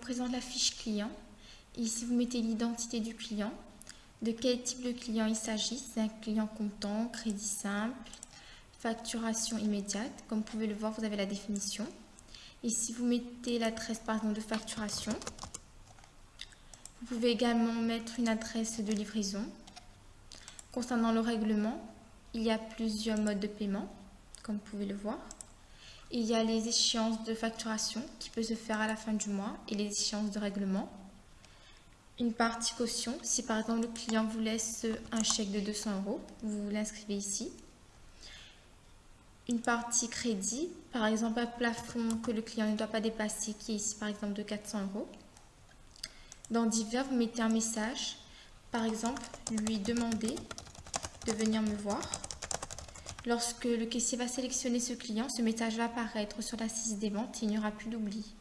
présente la fiche client. Ici, vous mettez l'identité du client, de quel type de client il s'agit. C'est un client comptant, crédit simple, facturation immédiate. Comme vous pouvez le voir, vous avez la définition. Ici, vous mettez l'adresse par exemple de facturation. Vous pouvez également mettre une adresse de livraison. Concernant le règlement, il y a plusieurs modes de paiement, comme vous pouvez le voir. Il y a les échéances de facturation qui peuvent se faire à la fin du mois et les échéances de règlement. Une partie caution, si par exemple le client vous laisse un chèque de 200 euros, vous l'inscrivez ici. Une partie crédit, par exemple un plafond que le client ne doit pas dépasser, qui est ici par exemple de 400 euros. Dans divers, vous mettez un message, par exemple lui demander de venir me voir. Lorsque le caissier va sélectionner ce client, ce message va apparaître sur l'assise des ventes et il n'y aura plus d'oubli.